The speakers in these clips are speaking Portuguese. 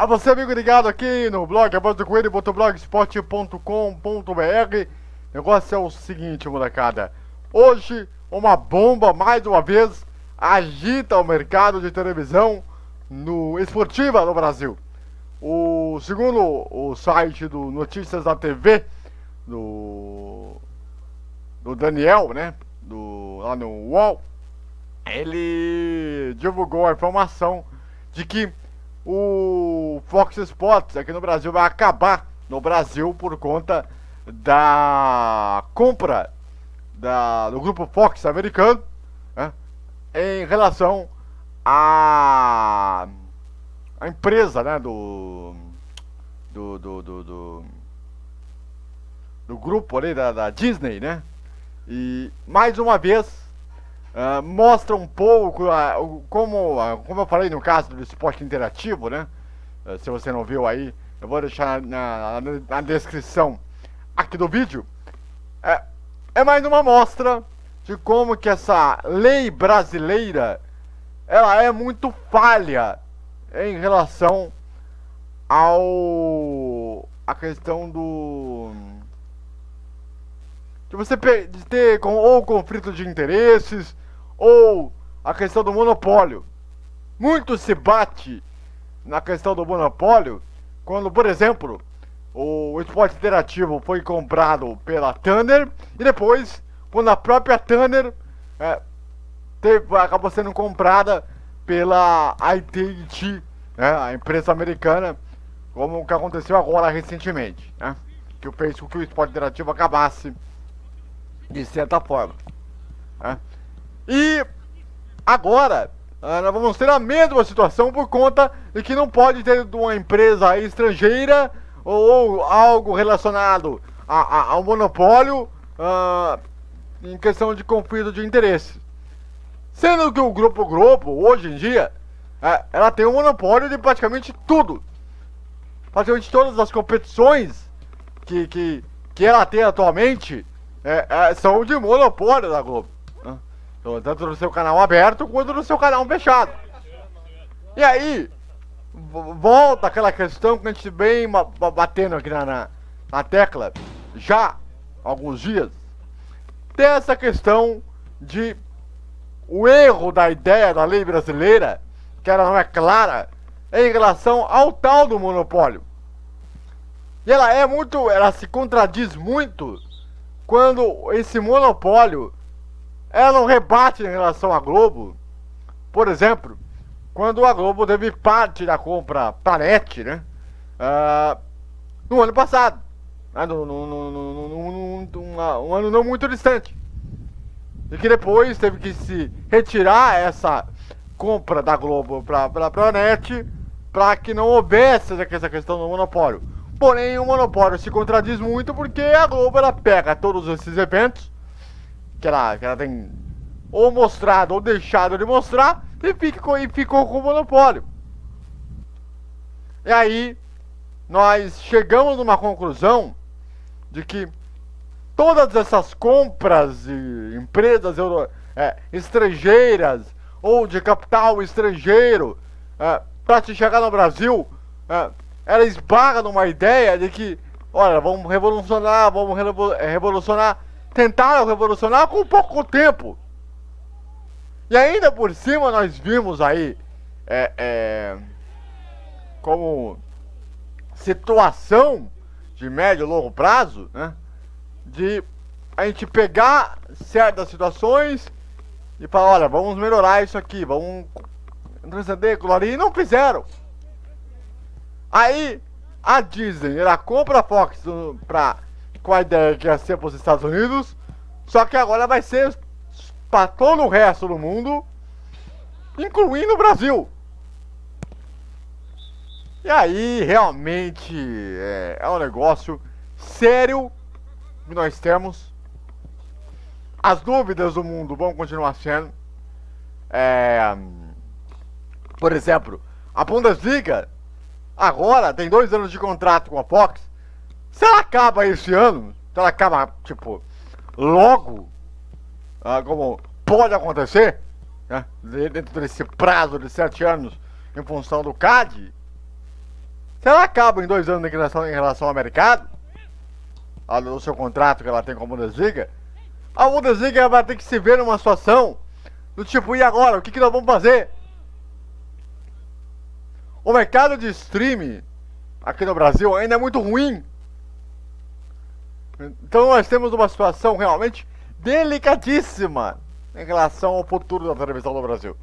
A você, amigo ligado aqui no blog, a voz do coelho. O negócio é o seguinte, molecada. Hoje, uma bomba, mais uma vez, agita o mercado de televisão no esportiva no Brasil. O segundo o site do Notícias da TV, do, do Daniel, né? Do, lá no UOL, ele divulgou a informação de que o Fox Sports aqui no Brasil vai acabar no Brasil por conta da compra da, do grupo Fox americano né, em relação à a, empresa né, do, do, do, do, do, do grupo ali da, da Disney, né? E mais uma vez Uh, mostra um pouco uh, como, uh, como eu falei no caso do esporte interativo, né? se você não viu aí, eu vou deixar na, na, na descrição aqui do vídeo. É, é mais uma mostra de como que essa lei brasileira ela é muito falha em relação ao a questão do de você ter com, ou conflito de interesses ou a questão do monopólio. Muito se bate na questão do monopólio quando, por exemplo, o esporte interativo foi comprado pela Thunder e depois, quando a própria Thunder é, teve, acabou sendo comprada pela AT&T, né, a empresa americana, como o que aconteceu agora recentemente, né, que fez com que o esporte interativo acabasse de certa forma. Né. E agora, ah, nós vamos ter a mesma situação por conta de que não pode ter uma empresa estrangeira ou, algo relacionado a, a, ao monopólio uh, em questão de conflito de interesse. Sendo que o Grupo Globo, hoje em dia, uh, ela tem um monopólio de praticamente tudo. Praticamente todas as competições que, que, que ela tem atualmente uh, são de monopólio da Globo. Então, tanto no seu canal aberto quanto no seu canal fechado. E aí, volta aquela questão que a gente vem batendo aqui na, na, na tecla já alguns dias. Tem essa questão de o erro da ideia da lei brasileira, que ela não é clara, em relação ao tal do monopólio. E ela é muito, ela se contradiz muito quando esse monopólio ela não rebate em relação à Globo. Por exemplo, quando a Globo teve parte da compra Planete, né? Uh, no ano passado. Né, no, no, no, um ano não muito distante. E que depois teve que se retirar essa compra da Globo para a Planete para que não houvesse essa questão do monopólio. Porém, o monopólio se contradiz muito porque a Globo ela pega todos esses eventos que ela, que ela tem ou mostrado ou deixado de mostrar e, ficou, e ficou com o monopólio. E aí, nós chegamos numa conclusão de que todas essas compras de empresas euro, é, estrangeiras ou de capital estrangeiro é, para te chegar no Brasil, é, ela esbarra numa ideia de que, olha, vamos revolucionar, vamos revolucionar tentaram revolucionar com pouco tempo. E ainda por cima nós vimos aí é, é, como situação de médio e longo prazo, né? De a gente pegar certas situações e falar, olha, vamos melhorar isso aqui, vamos transcender ali, e não fizeram. Aí a Disney, ela compra a Fox pra com a ideia que ia ser para os Estados Unidos, só que agora vai ser para todo o resto do mundo, incluindo o Brasil. E aí, realmente, é, é um negócio sério que nós temos. As dúvidas do mundo vão continuar sendo. É, por exemplo, a Bundesliga agora tem dois anos de contrato com a Fox se ela acaba esse ano, se ela acaba, tipo, logo, ah, como pode acontecer, né, dentro desse prazo de sete anos, em função do CAD, Se ela acaba em dois anos em relação, em relação ao mercado, no seu contrato que ela tem com a Bundesliga, a Bundesliga vai ter que se ver numa situação do tipo, e agora? O que, que nós vamos fazer? O mercado de streaming aqui no Brasil ainda é muito ruim. Então nós temos uma situação realmente delicadíssima em relação ao futuro da televisão no Brasil.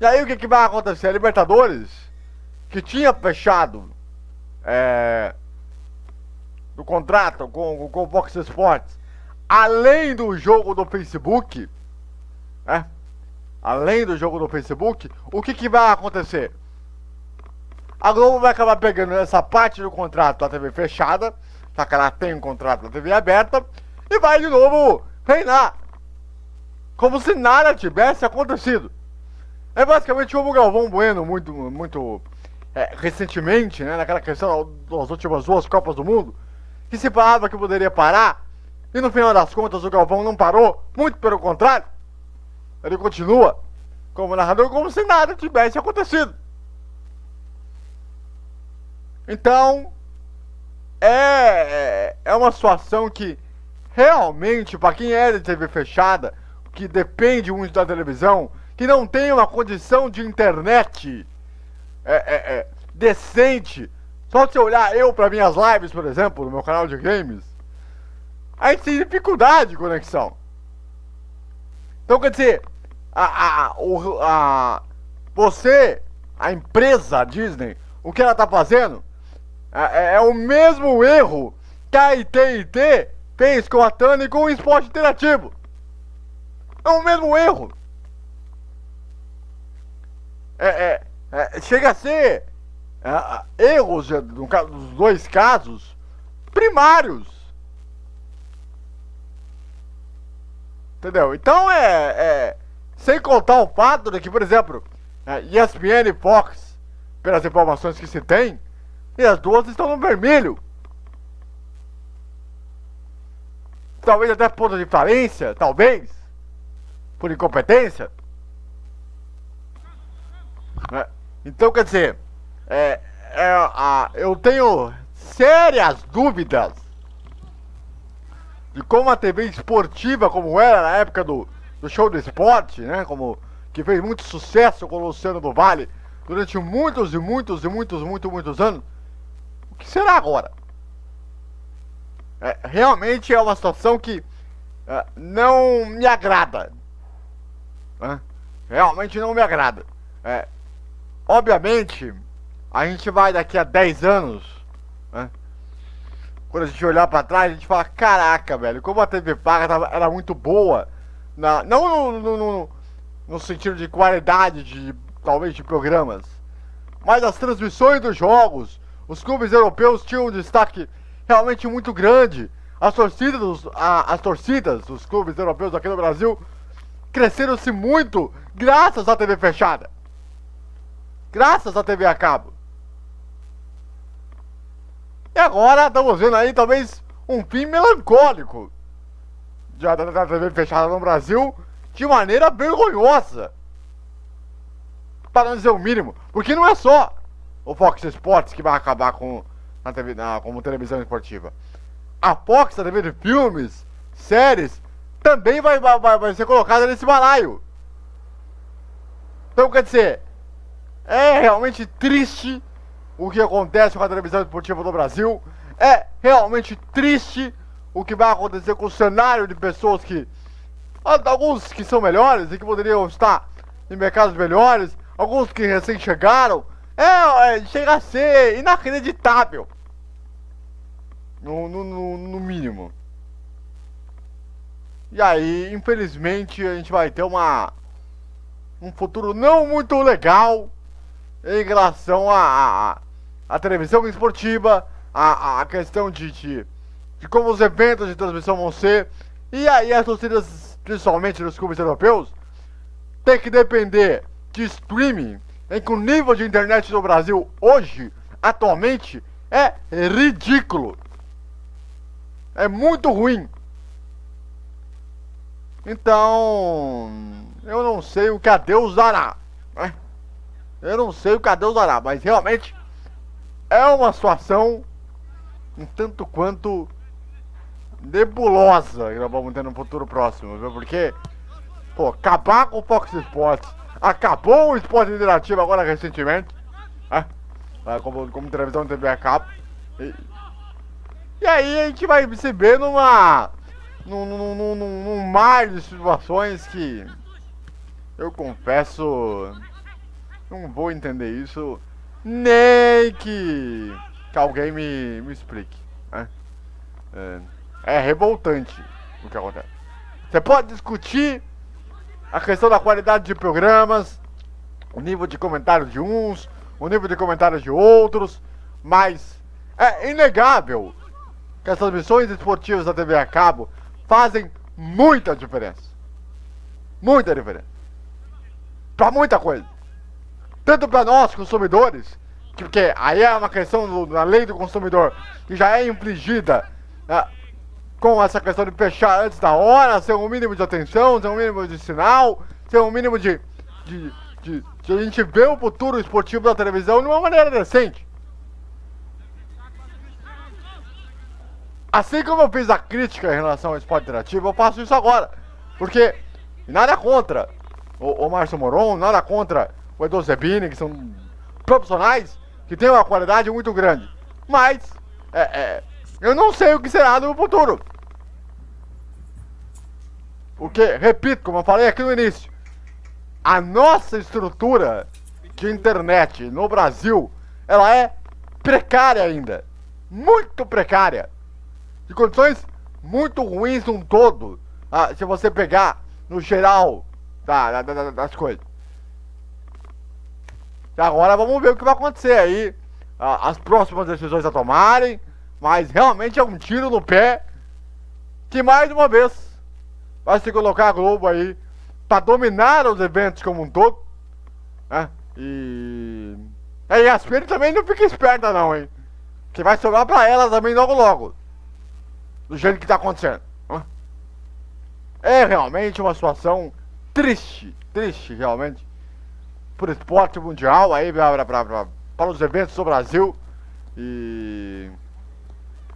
E aí o que, que vai acontecer? A Libertadores, que tinha fechado é, do contrato com, com o Fox Sports, além do jogo do Facebook, né? além do jogo do Facebook, o que, que vai acontecer? A Globo vai acabar pegando essa parte do contrato da TV fechada, já que ela tem um contrato da TV aberta, e vai de novo reinar. Como se nada tivesse acontecido. É basicamente como o Galvão Bueno, muito, muito é, recentemente, né, naquela questão das últimas duas Copas do Mundo, que se falava que poderia parar, e no final das contas o Galvão não parou, muito pelo contrário. Ele continua como narrador como se nada tivesse acontecido. Então, é, é, é uma situação que realmente, para quem é de TV fechada, que depende muito da televisão, que não tem uma condição de internet é, é, é, decente, só se olhar eu para minhas lives, por exemplo, no meu canal de games, a gente tem dificuldade de conexão. Então, quer dizer, a, a, o, a, você, a empresa Disney, o que ela tá fazendo é, é o mesmo erro que a ITT fez com a Tânia e com o esporte interativo. É o mesmo erro. É, é, é chega a ser é, erros, no caso, dos dois casos, primários. Entendeu? Então é, é sem contar o fato de que, por exemplo, é, ESPN e Fox, pelas informações que se tem, e as duas estão no vermelho. Talvez até ponto de falência, talvez, por incompetência. É, então, quer dizer, é, é, a, eu tenho sérias dúvidas de como a TV esportiva, como era na época do, do show do esporte, né? Como que fez muito sucesso com o Luciano do Vale durante muitos e muitos e muitos, muitos, muitos anos. O que será agora? É, realmente é uma situação que é, não me agrada. Né? Realmente não me agrada. É, obviamente, a gente vai daqui a 10 anos, né? quando a gente olhar para trás, a gente fala, caraca, velho, como a TV paga era muito boa na, não no, no, no, no sentido de qualidade de talvez de programas, mas as transmissões dos jogos, os clubes europeus tinham um destaque realmente muito grande. As torcidas, a, as torcidas dos clubes europeus aqui no Brasil cresceram-se muito graças à TV fechada. Graças à TV a cabo. E agora estamos vendo aí talvez um fim melancólico já da TV fechada no Brasil de maneira vergonhosa. Para não dizer o mínimo. Porque não é só o Fox Sports que vai acabar com na TV, na, como televisão esportiva. A Fox, a TV de filmes, séries, também vai, vai, vai ser colocada nesse balaio. Então, quer dizer, é realmente triste o que acontece com a televisão esportiva do Brasil. É realmente triste o que vai acontecer com o cenário de pessoas que. Alguns que são melhores e que poderiam estar em mercados melhores, alguns que recém chegaram. É, é chega a ser inacreditável. No, no, no, no mínimo. E aí, infelizmente, a gente vai ter uma um futuro não muito legal em relação a, a, a televisão esportiva, a, a questão de, de de como os eventos de transmissão vão ser. E aí as torcidas, principalmente dos clubes europeus, tem que depender de streaming, em que o nível de internet no Brasil hoje, atualmente, é ridículo. É muito ruim. Então, eu não sei o que a Deus dará. Né? Eu não sei o que a Deus dará, mas realmente é uma situação um tanto quanto nebulosa que nós vamos ter no futuro próximo, viu? Porque, pô, acabar com o Fox Sports, acabou o esporte interativo agora recentemente, né? Como, como televisão TV a cabo. E, e aí a gente vai se ver numa. num, num, num, num mar de situações que. Eu confesso. Não vou entender isso. Nem que. que alguém me, me explique. É, é revoltante o que acontece. Você pode discutir a questão da qualidade de programas, o nível de comentários de uns, o nível de comentários de outros, mas é inegável que as transmissões esportivas da TV a cabo fazem muita diferença. Muita diferença. Pra muita coisa. Tanto para nós, consumidores, porque aí é uma questão da lei do consumidor que já é infligida né, com essa questão de fechar antes da hora, ser um mínimo de atenção, ser um mínimo de sinal, ser um mínimo de, de, de, de a gente ver o futuro esportivo da televisão de uma maneira decente. Assim como eu fiz a crítica em relação ao esporte interativo, eu faço isso agora. Porque nada contra o, o Márcio Moron, nada contra o Edu Zebini, que são profissionais que têm uma qualidade muito grande. Mas é, é, eu não sei o que será no futuro. Porque, repito, como eu falei aqui no início, a nossa estrutura de internet no Brasil, ela é precária ainda. Muito precária. De condições muito ruins num todo, ah, se você pegar no geral da, da, da, das coisas. E agora vamos ver o que vai acontecer aí, ah, as próximas decisões a tomarem, mas realmente é um tiro no pé que mais uma vez vai se colocar a Globo aí para dominar os eventos como um todo, né? E... A Yasmin também não fica esperta não, hein? Que vai sobrar pra ela também logo logo do jeito que está acontecendo. É realmente uma situação triste, triste realmente, por esporte mundial, aí para os eventos do Brasil. E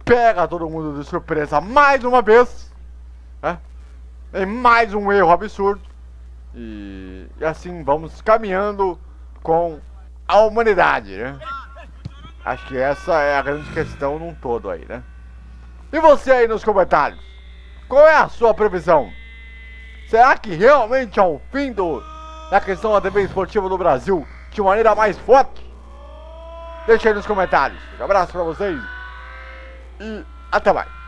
pega todo mundo de surpresa mais uma vez. Né? Em mais um erro absurdo. E, e assim vamos caminhando com a humanidade, né? Acho que essa é a grande questão num todo aí, né? E você aí nos comentários? Qual é a sua previsão? Será que realmente é o fim do, da questão da TV esportiva do Brasil de maneira mais forte? Deixa aí nos comentários. Um abraço pra vocês e até mais.